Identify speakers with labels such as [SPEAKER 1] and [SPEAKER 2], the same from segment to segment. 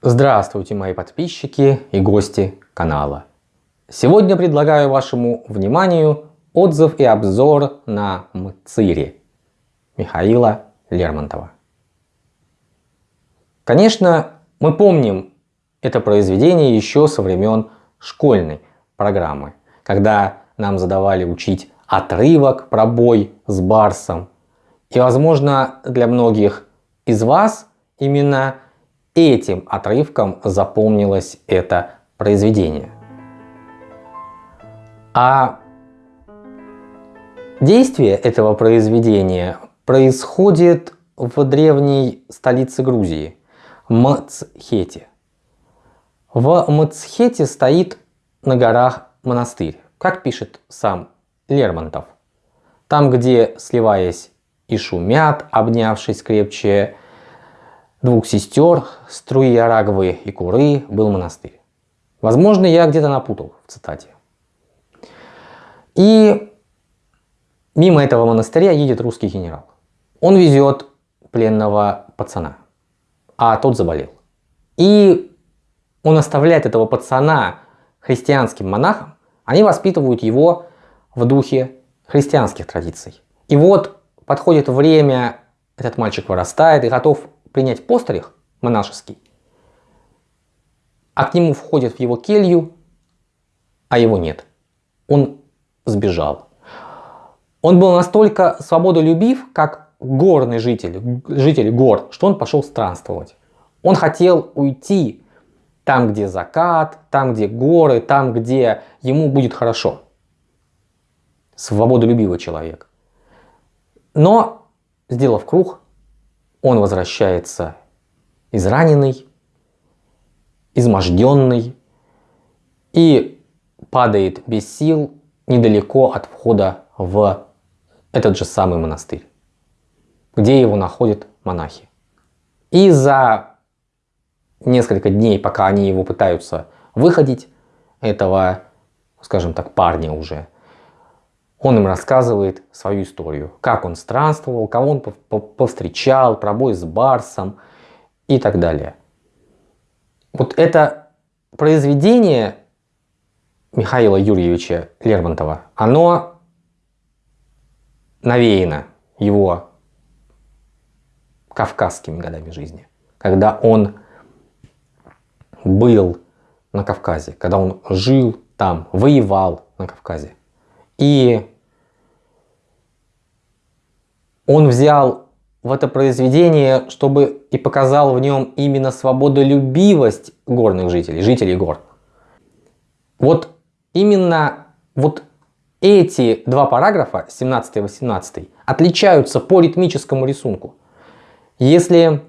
[SPEAKER 1] Здравствуйте, мои подписчики и гости канала. Сегодня предлагаю вашему вниманию отзыв и обзор на Мцири Михаила Лермонтова. Конечно, мы помним это произведение еще со времен школьной программы, когда нам задавали учить отрывок про бой с Барсом. И возможно для многих из вас именно этим отрывком запомнилось это произведение. А действие этого произведения происходит в древней столице Грузии, Мцхете. В Мцхете стоит на горах монастырь, как пишет сам Лермонтов. Там, где, сливаясь и шумят, обнявшись крепче, двух сестер, струи Араговы и Куры, был монастырь. Возможно, я где-то напутал в цитате. И мимо этого монастыря едет русский генерал. Он везет пленного пацана, а тот заболел. И он оставляет этого пацана христианским монахам, они воспитывают его в духе христианских традиций. И вот подходит время, этот мальчик вырастает и готов принять постриг монашеский, а к нему входит в его келью, а его нет. Он сбежал. Он был настолько свободолюбив, как горный житель, житель гор, что он пошел странствовать. Он хотел уйти там, где закат, там, где горы, там, где ему будет хорошо. Свободолюбивый человек. Но, сделав круг, он возвращается израненный, изможденный и падает без сил недалеко от входа в этот же самый монастырь, где его находят монахи. И за несколько дней, пока они его пытаются выходить, этого, скажем так, парня уже, он им рассказывает свою историю, как он странствовал, кого он повстречал, про бой с Барсом и так далее. Вот это произведение Михаила Юрьевича Лермонтова, оно навеяно его кавказскими годами жизни, когда он был на Кавказе, когда он жил там, воевал на Кавказе. И он взял в это произведение, чтобы и показал в нем именно свободолюбивость горных жителей, жителей гор. Вот именно вот эти два параграфа, 17 и 18, отличаются по ритмическому рисунку. Если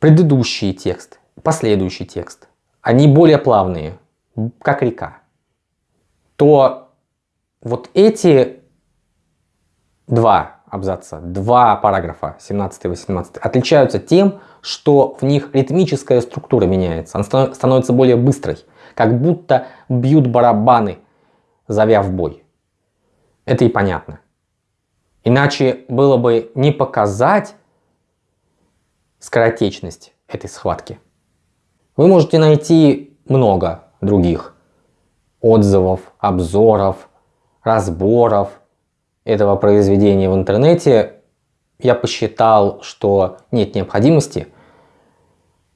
[SPEAKER 1] предыдущий текст, последующий текст, они более плавные, как река, то вот эти два абзаца, два параграфа, 17 и 18, отличаются тем, что в них ритмическая структура меняется. Она становится более быстрой, как будто бьют барабаны, зовя в бой. Это и понятно. Иначе было бы не показать скоротечность этой схватки. Вы можете найти много других отзывов, обзоров, разборов этого произведения в интернете я посчитал, что нет необходимости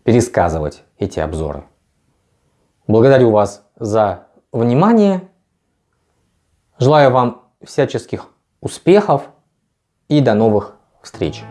[SPEAKER 1] пересказывать эти обзоры. Благодарю вас за внимание. Желаю вам всяческих успехов и до новых встреч.